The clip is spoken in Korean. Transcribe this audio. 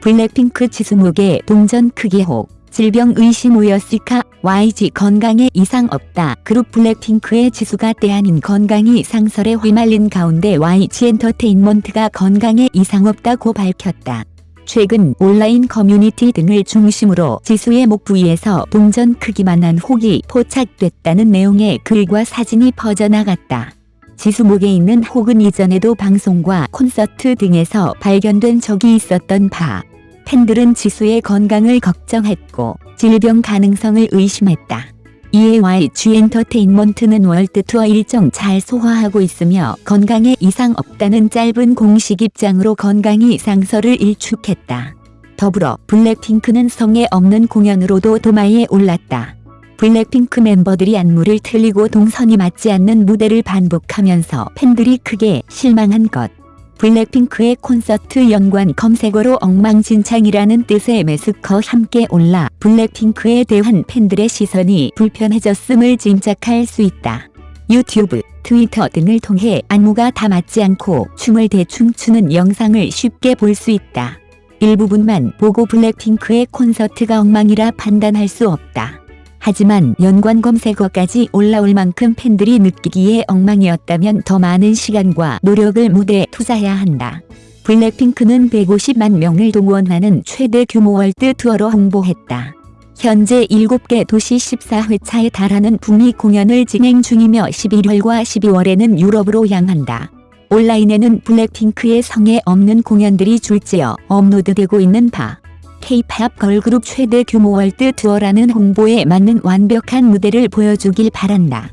블랙핑크 지수목의 동전 크기 혹 질병 의심 우여시카 YG 건강에 이상 없다. 그룹 블랙핑크의 지수가 때 아닌 건강 이상설에 휘말린 가운데 YG 엔터테인먼트가 건강에 이상 없다고 밝혔다. 최근 온라인 커뮤니티 등을 중심으로 지수의 목 부위에서 동전 크기만한 혹이 포착됐다는 내용의 글과 사진이 퍼져나갔다. 지수 목에 있는 혹은 이전에도 방송과 콘서트 등에서 발견된 적이 있었던 바. 팬들은 지수의 건강을 걱정했고 질병 가능성을 의심했다. 이에 YG 엔터테인먼트는 월드 투어 일정 잘 소화하고 있으며 건강에 이상 없다는 짧은 공식 입장으로 건강 이상설을 일축했다. 더불어 블랙핑크는 성의 없는 공연으로도 도마에 올랐다. 블랙핑크 멤버들이 안무를 틀리고 동선이 맞지 않는 무대를 반복하면서 팬들이 크게 실망한 것. 블랙핑크의 콘서트 연관 검색어로 엉망진창이라는 뜻의 매스커 함께 올라 블랙핑크에 대한 팬들의 시선이 불편해졌음을 짐작할 수 있다. 유튜브, 트위터 등을 통해 안무가 다 맞지 않고 춤을 대충 추는 영상을 쉽게 볼 수 있다. 일부분만 보고 블랙핑크의 콘서트가 엉망이라 판단할 수 없다. 하지만 연관 검색어까지 올라올 만큼 팬들이 느끼기에 엉망이었다면 더 많은 시간과 노력을 무대에 투자해야 한다. 블랙핑크는 150만 명을 동원하는 최대 규모 월드 투어로 홍보했다. 현재 7개 도시 14회차에 달하는 북미 공연을 진행 중이며 11월과 12월에는 유럽으로 향한다. 온라인에는 블랙핑크의 성의 없는 공연들이 줄지어 업로드되고 있는 바. K-팝 걸그룹 최대 규모 월드 투어라는 홍보에 맞는 완벽한 무대를 보여주길 바란다.